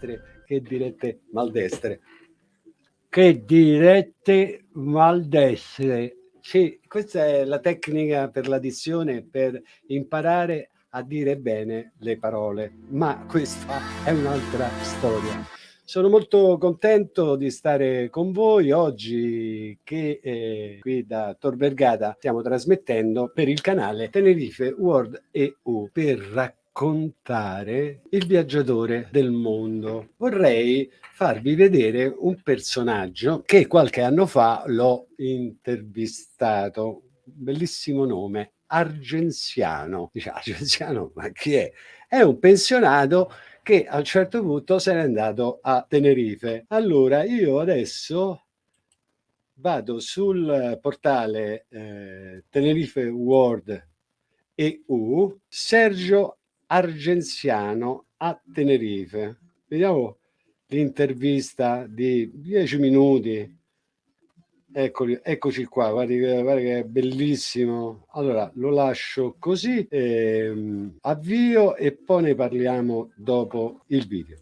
maldestre, che dirette maldestre. Che dirette maldestre. Sì, questa è la tecnica per l'addizione per imparare a dire bene le parole, ma questa è un'altra storia. Sono molto contento di stare con voi oggi che eh, qui da Tor Vergata stiamo trasmettendo per il canale Tenerife World EU per raccontare il viaggiatore del mondo. Vorrei farvi vedere un personaggio che qualche anno fa l'ho intervistato, bellissimo nome, Argenziano. Dice Argenziano, ma chi è? È un pensionato che a un certo punto se n'è andato a Tenerife. Allora io adesso vado sul portale eh, Tenerife World EU, Sergio Argenziano a Tenerife. Vediamo l'intervista di 10 minuti Eccoli, eccoci qua, guardi, che è bellissimo. Allora, lo lascio così, ehm, avvio e poi ne parliamo dopo il video.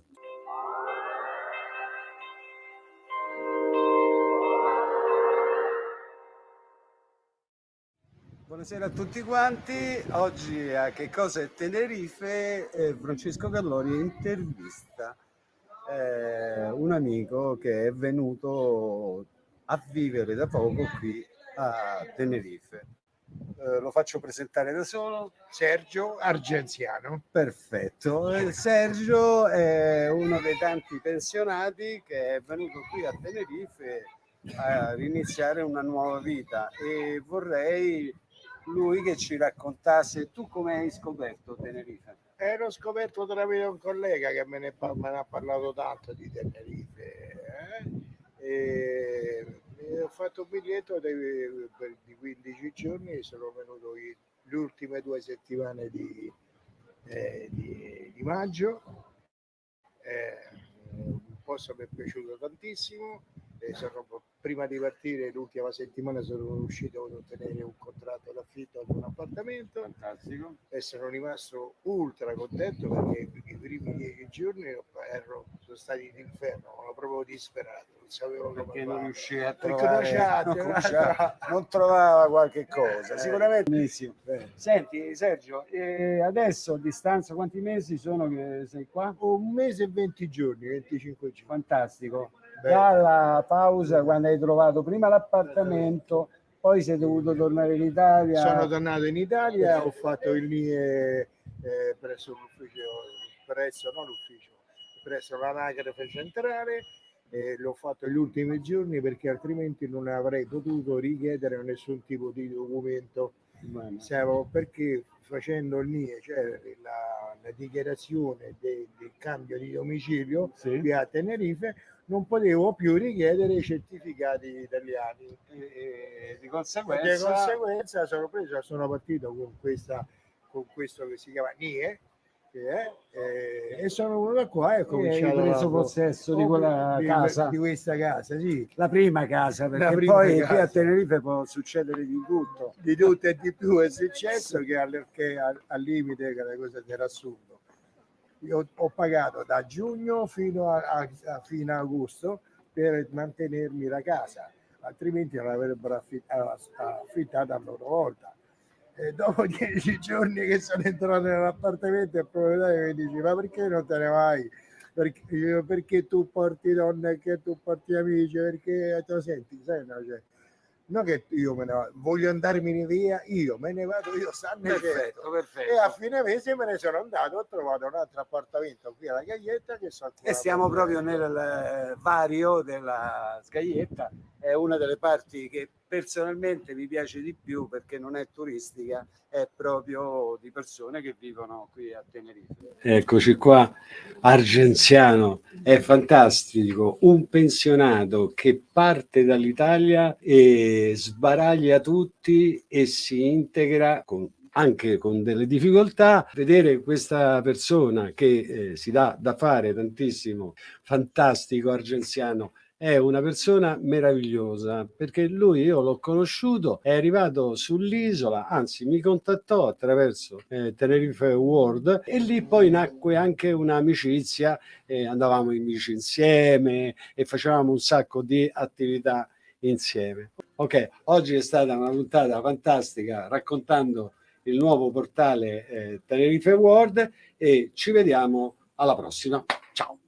Buonasera a tutti quanti, oggi a Che cosa è Tenerife, eh, Francesco Callori intervista eh, un amico che è venuto a vivere da poco qui a Tenerife. Eh, lo faccio presentare da solo. Sergio Argenziano. Perfetto. Eh, Sergio è uno dei tanti pensionati che è venuto qui a Tenerife a iniziare una nuova vita e vorrei lui che ci raccontasse tu come hai scoperto Tenerife. Ero scoperto tramite un collega che me ne, me ne ha parlato tanto di Tenerife. Eh? E ho fatto un biglietto di, di 15 giorni e sono venuto le ultime due settimane di, eh, di, di maggio. Eh, un posto mi è piaciuto tantissimo. E sono prima di partire l'ultima settimana sono riuscito ad ottenere un contratto d'affitto ad un appartamento. Fantastico. E sono rimasto ultra contento perché i primi dieci giorni ero, sono stati d'inferno ero proprio disperato non sapevo perché non riuscivi a trovare non, non, non, trovava qualche cosa eh, sicuramente. benissimo eh. senti Sergio eh, adesso a distanza quanti mesi sono che sei qua? un mese e 20 giorni 25 giorni. Fantastico dalla pausa quando hai trovato prima l'appartamento, poi sei dovuto tornare in Italia. Sono tornato in Italia, ho fatto il NIE eh, presso l'ufficio, presso, non l'ufficio, presso l'anagrafe centrale e l'ho fatto gli ultimi giorni perché altrimenti non avrei potuto richiedere nessun tipo di documento. Siamo, perché facendo il NIE, cioè la, la dichiarazione de, del cambio di domicilio sì. qui a Tenerife, non potevo più richiedere i certificati italiani e, e di conseguenza, di conseguenza sono, preso, sono partito con, questa, con questo che si chiama NIE eh, e sono venuto qua e ho cominciato a preso possesso di quella di, casa di questa casa sì la prima casa perché prima poi casa. qui a Tenerife può succedere di tutto di tutto e di più è successo che, al, che al, al limite che la cosa era assurdo io ho pagato da giugno fino a, a, a fine agosto per mantenermi la casa, altrimenti non avrebbero affittato a loro volta. E dopo dieci giorni che sono entrato nell'appartamento il proprietario mi dice ma perché non te ne vai? Perché, perché tu porti donne, che tu porti amici, perché tu senti, sai, no, cioè, non che io me ne vado, voglio andarmene via, io me ne vado, io sanno perfetto, perfetto. E a fine mese me ne sono andato, ho trovato un altro appartamento qui alla Gaglietta che so E siamo proprio nel vario della Scaglietta, è una delle parti che personalmente mi piace di più perché non è turistica, è proprio di persone che vivono qui a Tenerife. Eccoci qua, Argenziano, è fantastico, un pensionato che parte dall'Italia e sbaraglia tutti e si integra con anche con delle difficoltà, vedere questa persona che eh, si dà da fare tantissimo, fantastico argenziano, è una persona meravigliosa perché lui io l'ho conosciuto, è arrivato sull'isola, anzi mi contattò attraverso eh, Tenerife World e lì poi nacque anche un'amicizia, eh, andavamo in bici insieme e facevamo un sacco di attività insieme. Ok, oggi è stata una puntata fantastica raccontando il nuovo portale eh, Tenerife World e ci vediamo alla prossima. Ciao!